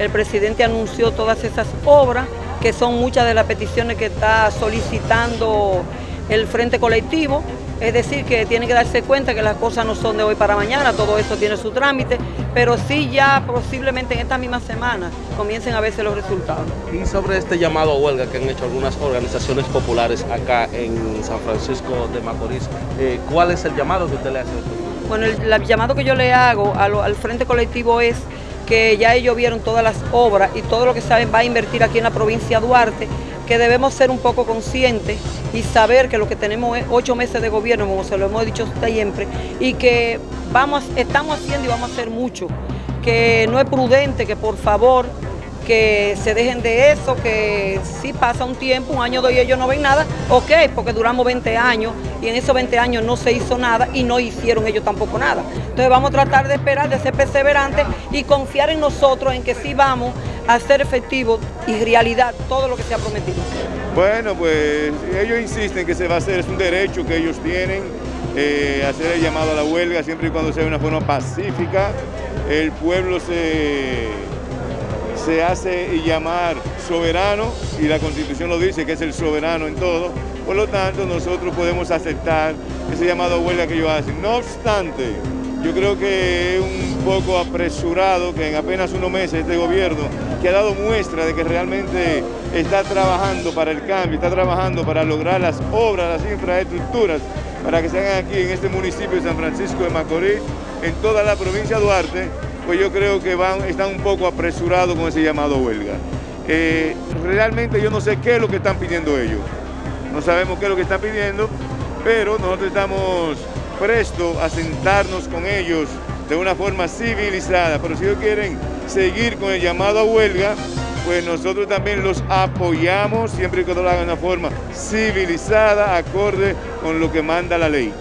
el presidente anunció todas esas obras, que son muchas de las peticiones que está solicitando el Frente Colectivo, es decir, que tiene que darse cuenta que las cosas no son de hoy para mañana, todo eso tiene su trámite, pero sí ya posiblemente en esta misma semana comiencen a verse los resultados. Y sobre este llamado a huelga que han hecho algunas organizaciones populares acá en San Francisco de Macorís, eh, ¿cuál es el llamado que usted le hace? Bueno, el, llamado que yo le hago al Frente Colectivo es que ya ellos vieron todas las obras y todo lo que saben va a invertir aquí en la provincia de Duarte, que debemos ser un poco conscientes y saber que lo que tenemos es ocho meses de gobierno, como se lo hemos dicho siempre, y que vamos, estamos haciendo y vamos a hacer mucho, que no es prudente, que por favor que se dejen de eso, que si pasa un tiempo, un año, dos y ellos no ven nada, ok, porque duramos 20 años y en esos 20 años no se hizo nada y no hicieron ellos tampoco nada. Entonces vamos a tratar de esperar, de ser perseverantes y confiar en nosotros, en que sí vamos a hacer efectivo y realidad todo lo que se ha prometido. Bueno, pues ellos insisten que se va a hacer, es un derecho que ellos tienen, eh, hacer el llamado a la huelga siempre y cuando sea de una forma pacífica. El pueblo se se hace llamar soberano y la Constitución lo dice que es el soberano en todo, por lo tanto nosotros podemos aceptar ese llamado huelga que ellos hacen. No obstante, yo creo que es un poco apresurado que en apenas unos meses este gobierno, que ha dado muestra de que realmente está trabajando para el cambio, está trabajando para lograr las obras, las infraestructuras, para que se hagan aquí en este municipio de San Francisco de Macorís, en toda la provincia de Duarte, pues yo creo que van, están un poco apresurados con ese llamado huelga. Eh, realmente yo no sé qué es lo que están pidiendo ellos. No sabemos qué es lo que están pidiendo, pero nosotros estamos prestos a sentarnos con ellos de una forma civilizada. Pero si ellos quieren seguir con el llamado a huelga, pues nosotros también los apoyamos siempre cuando lo hagan de una forma civilizada, acorde con lo que manda la ley.